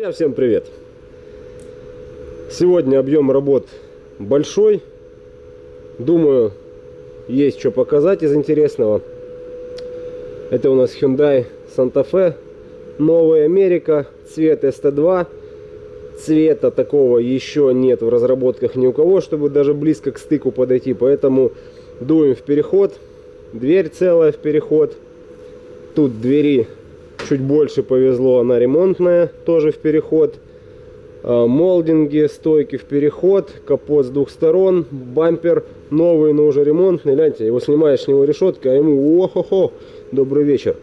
Друзья, всем привет! Сегодня объем работ большой. Думаю, есть что показать из интересного. Это у нас Hyundai Santa Fe. Новая Америка. Цвет ST2. Цвета такого еще нет в разработках ни у кого, чтобы даже близко к стыку подойти. Поэтому дуем в переход. Дверь целая в переход. Тут двери чуть больше повезло, она ремонтная, тоже в переход. А, молдинги, стойки в переход, капот с двух сторон, бампер новый, но уже ремонтный. Гляньте, его снимаешь с него решетка, а ему о-хо-хо, добрый вечер.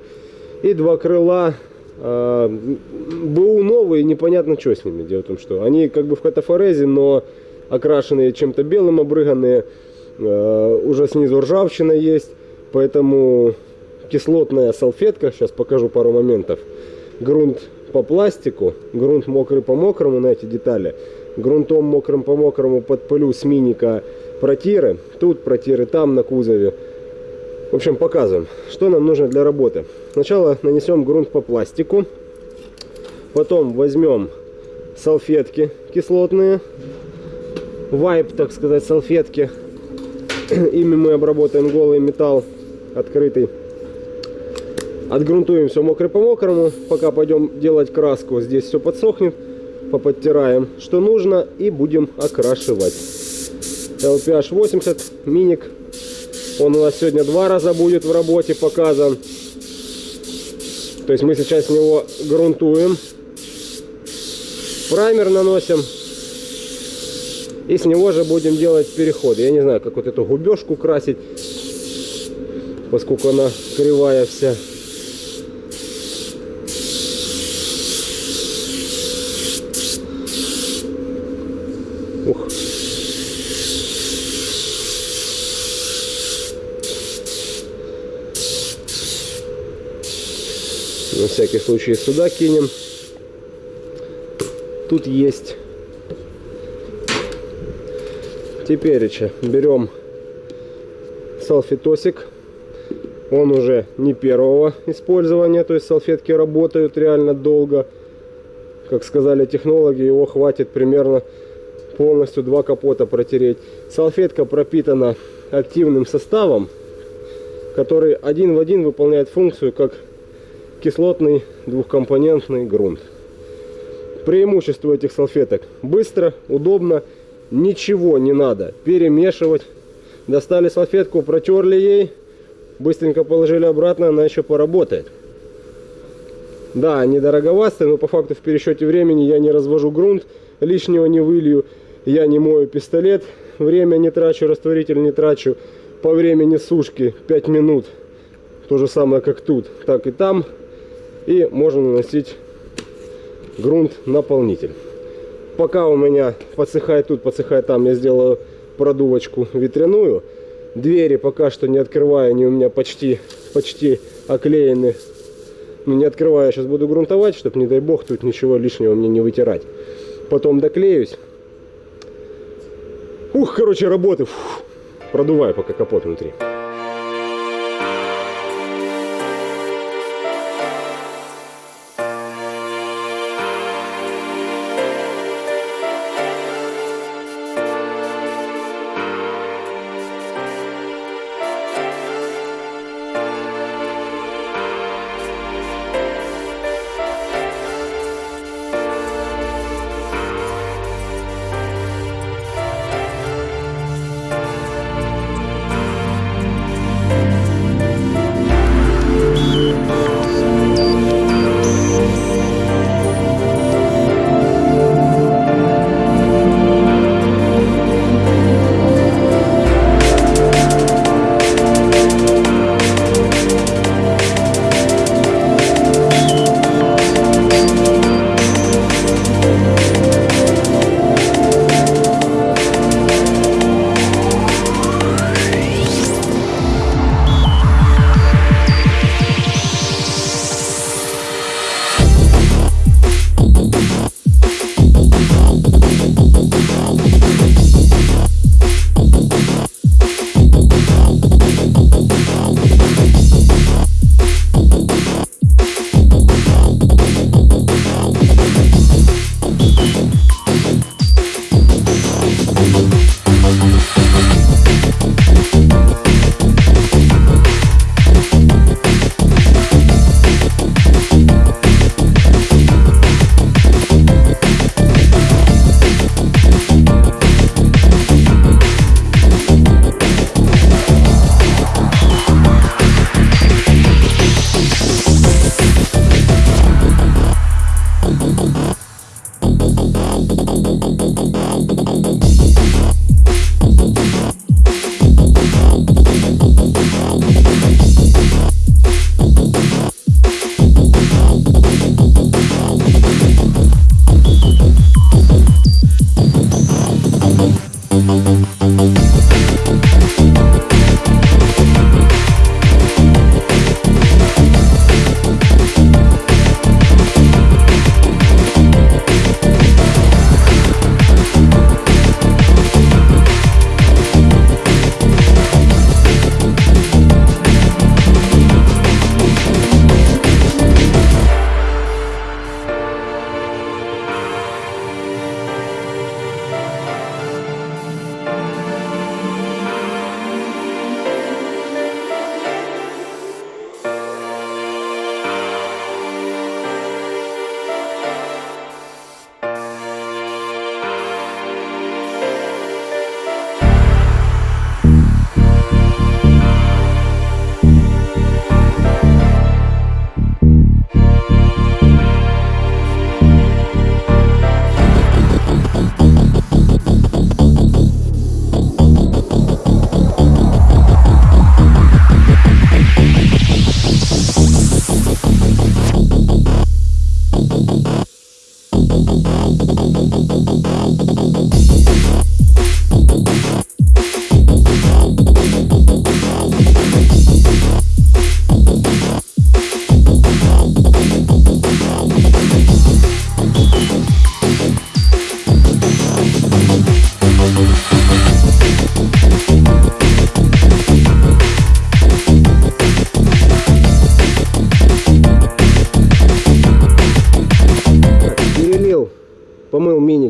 И два крыла, а, БУ новые, непонятно, что с ними. Дело в том, что они как бы в катафорезе, но окрашенные чем-то белым, обрыганные. А, уже снизу ржавчина есть, поэтому кислотная салфетка, сейчас покажу пару моментов. Грунт по пластику, грунт мокрый по мокрому на эти детали. Грунтом мокрым по мокрому подпылю с миника протиры. Тут протиры, там на кузове. В общем, показываем, что нам нужно для работы. Сначала нанесем грунт по пластику. Потом возьмем салфетки кислотные. Вайп, так сказать, салфетки. Ими мы обработаем голый металл открытый. Отгрунтуем все мокрый по мокрому. Пока пойдем делать краску, здесь все подсохнет. Поподтираем, что нужно, и будем окрашивать. LPH 80, миник. Он у нас сегодня два раза будет в работе показан. То есть мы сейчас с него грунтуем. Праймер наносим. И с него же будем делать переход. Я не знаю, как вот эту губежку красить, поскольку она кривая вся. Всякий случай сюда кинем. Тут есть. Теперь берем салфетосик. Он уже не первого использования, то есть салфетки работают реально долго. Как сказали технологи, его хватит примерно полностью два капота протереть. Салфетка пропитана активным составом, который один в один выполняет функцию как кислотный двухкомпонентный грунт. Преимущество этих салфеток. Быстро, удобно, ничего не надо перемешивать. Достали салфетку, протерли ей, быстренько положили обратно, она еще поработает. Да, они но по факту в пересчете времени я не развожу грунт, лишнего не вылью, я не мою пистолет, время не трачу, растворитель не трачу. По времени сушки 5 минут, то же самое как тут, так и там и можно наносить грунт наполнитель. Пока у меня подсыхает тут, подсыхает там, я сделаю продувочку ветряную. Двери пока что не открываю, они у меня почти, почти оклеены. Ну, не открываю, сейчас буду грунтовать, чтобы, не дай бог, тут ничего лишнего мне не вытирать. Потом доклеюсь. Ух, короче, работы. Фух. Продуваю пока капот внутри.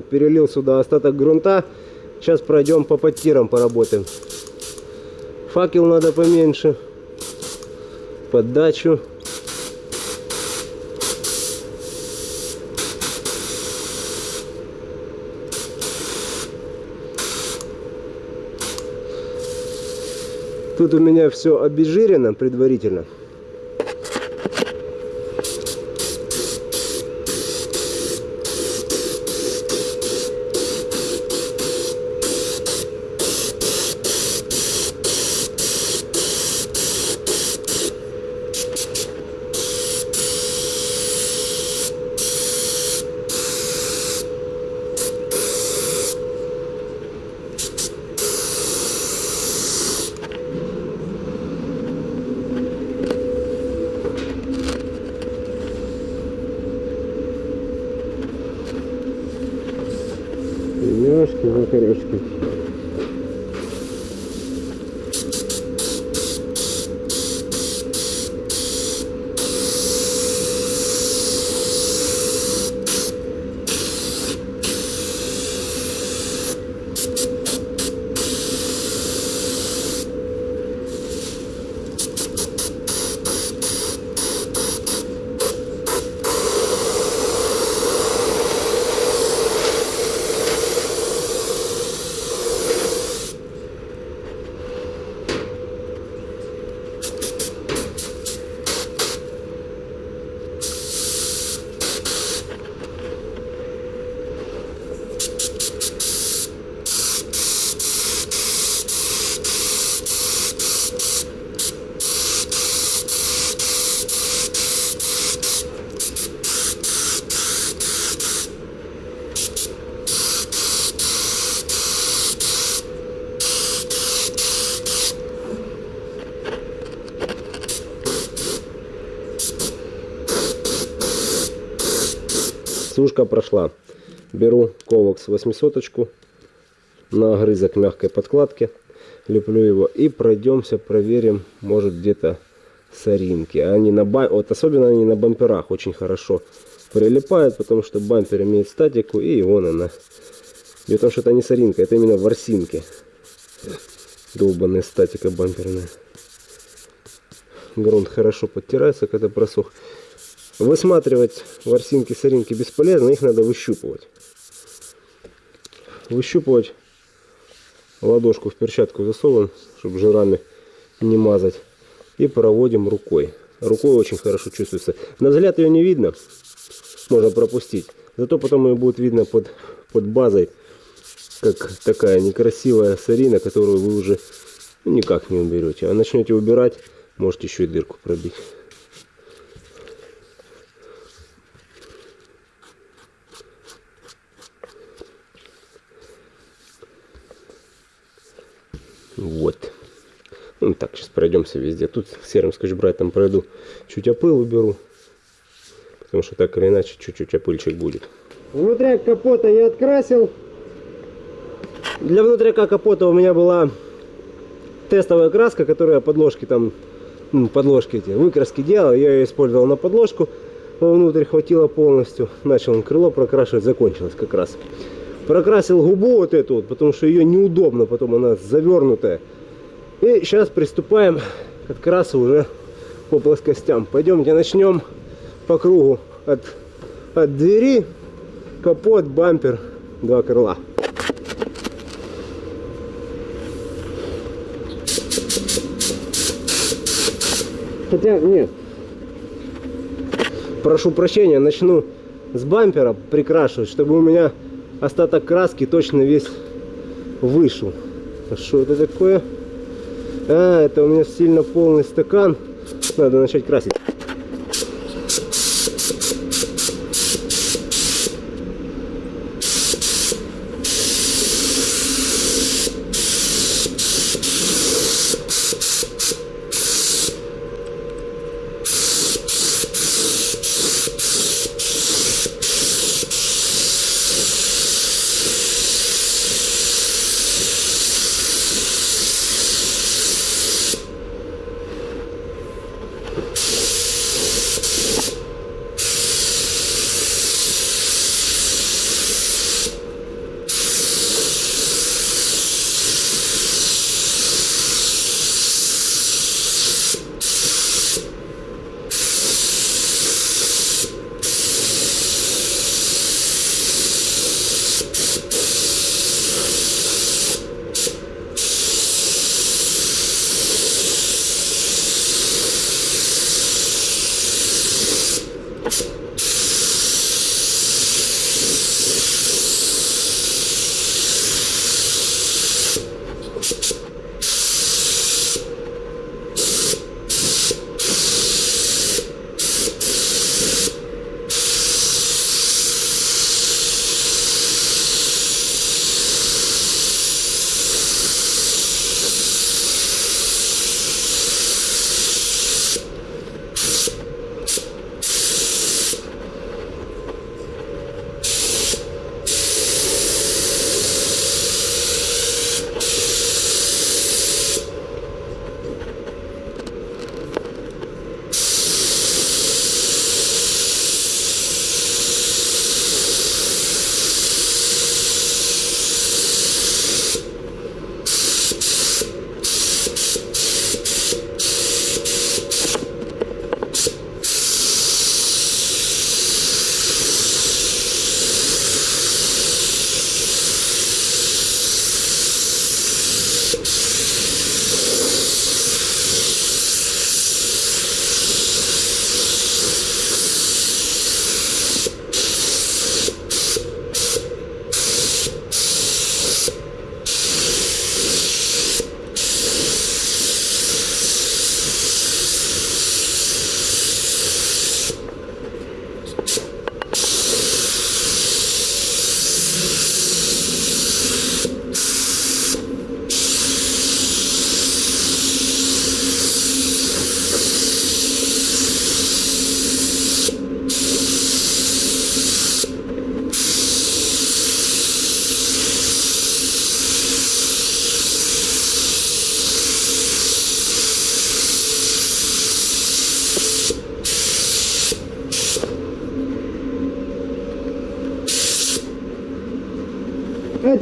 Перелил сюда остаток грунта. Сейчас пройдем по подтирам поработаем. Факел надо поменьше. Поддачу. Тут у меня все обезжирено предварительно. Сушка прошла. Беру ковокс 800 на огрызок мягкой подкладки. Леплю его и пройдемся, проверим, может где-то соринки. Они на бам... вот особенно они на бамперах очень хорошо прилипают, потому что бампер имеет статику и вон она. Дело в том, что это не соринка, это именно ворсинки. Долбанная статика бамперная. Грунт хорошо подтирается, когда просох. Высматривать ворсинки, соринки бесполезно, их надо выщупывать. Выщупывать ладошку в перчатку засовываем, чтобы жирами не мазать. И проводим рукой. Рукой очень хорошо чувствуется. На взгляд ее не видно, можно пропустить. Зато потом ее будет видно под, под базой, как такая некрасивая сорина, которую вы уже никак не уберете. А начнете убирать, можете еще и дырку пробить. Вот. Ну так, сейчас пройдемся везде. Тут серым скотч-брайтом пройду. Чуть опыл уберу. Потому что так или иначе чуть-чуть опыльчик будет. Внутряк капота я открасил. Для внутряка капота у меня была тестовая краска, которая подложки там, ну, подложки эти, выкраски делал. Я ее использовал на подложку. Внутрь хватило полностью. Начал крыло прокрашивать, закончилось как раз. Прокрасил губу вот эту вот, потому что ее неудобно, потом она завернутая. И сейчас приступаем к открасу уже по плоскостям. Пойдемте начнем по кругу от, от двери, капот, бампер, два крыла. Хотя нет. Прошу прощения, начну с бампера прикрашивать, чтобы у меня остаток краски точно весь вышел. А что это такое? А, это у меня сильно полный стакан. Надо начать красить.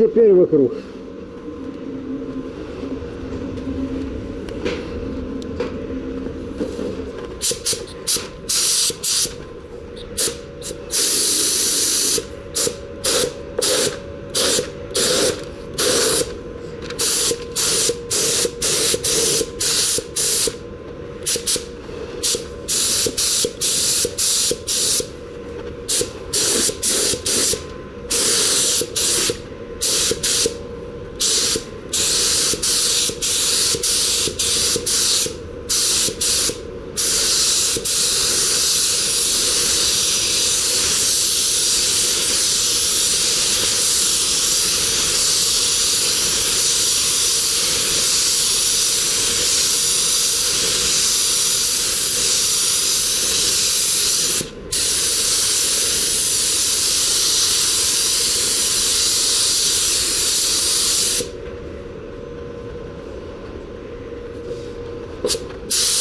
Теперь вокруг. Let's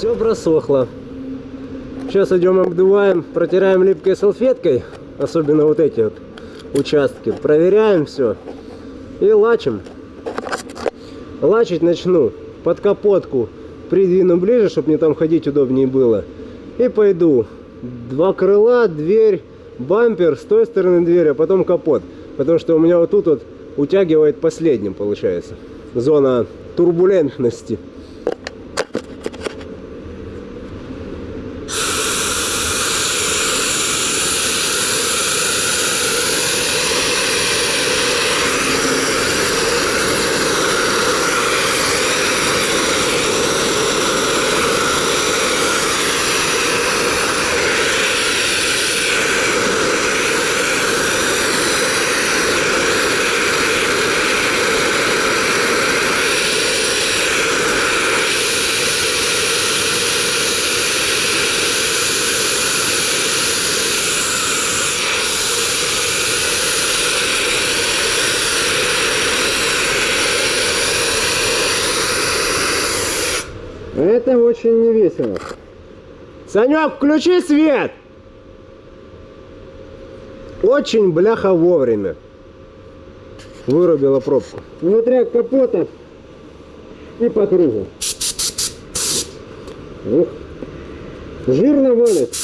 Все просохло. Сейчас идем обдуваем, протираем липкой салфеткой, особенно вот эти вот участки. Проверяем все и лачим. Лачить начну под капотку, придвину ближе, чтобы мне там ходить удобнее было. И пойду. Два крыла, дверь, бампер, с той стороны дверь, а потом капот. Потому что у меня вот тут вот утягивает последним, получается. Зона турбулентности. Санек, включи свет! Очень бляха вовремя. Вырубила пробку. Внутри капота и по кругу. Ух. Жирно валит.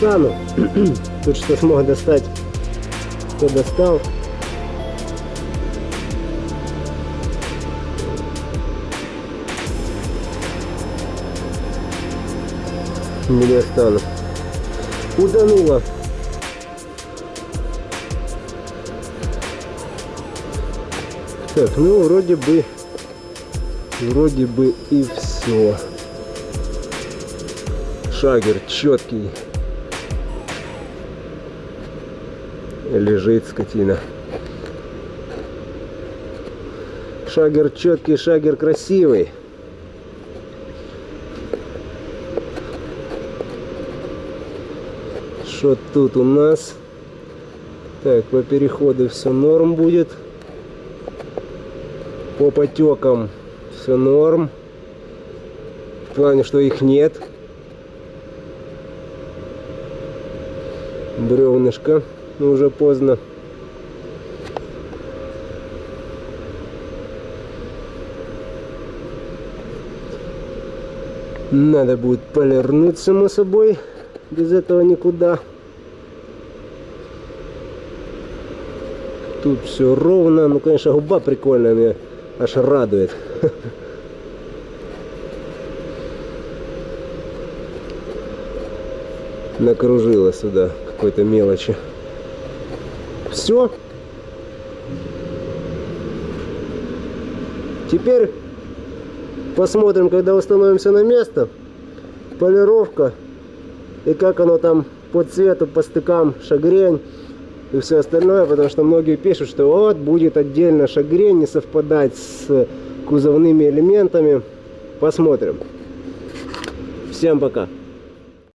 Достану. Тут что смог достать, то достал. Не достану. Утонуло. Так, ну вроде бы, вроде бы и все. Шагер четкий. Лежит скотина. Шагер четкий, шагер красивый. Что тут у нас? Так, по переходу все норм будет. По потекам все норм. В плане, что их нет. бревнышко, но уже поздно. Надо будет полирнуть, само собой. Без этого никуда. Тут все ровно. Ну, конечно, губа прикольная, меня аж радует. Накружила сюда какой-то мелочи. Все. Теперь посмотрим, когда установимся на место. Полировка. И как оно там по цвету, по стыкам, шагрень и все остальное. Потому что многие пишут, что вот будет отдельно шагрень не совпадать с кузовными элементами. Посмотрим. Всем пока.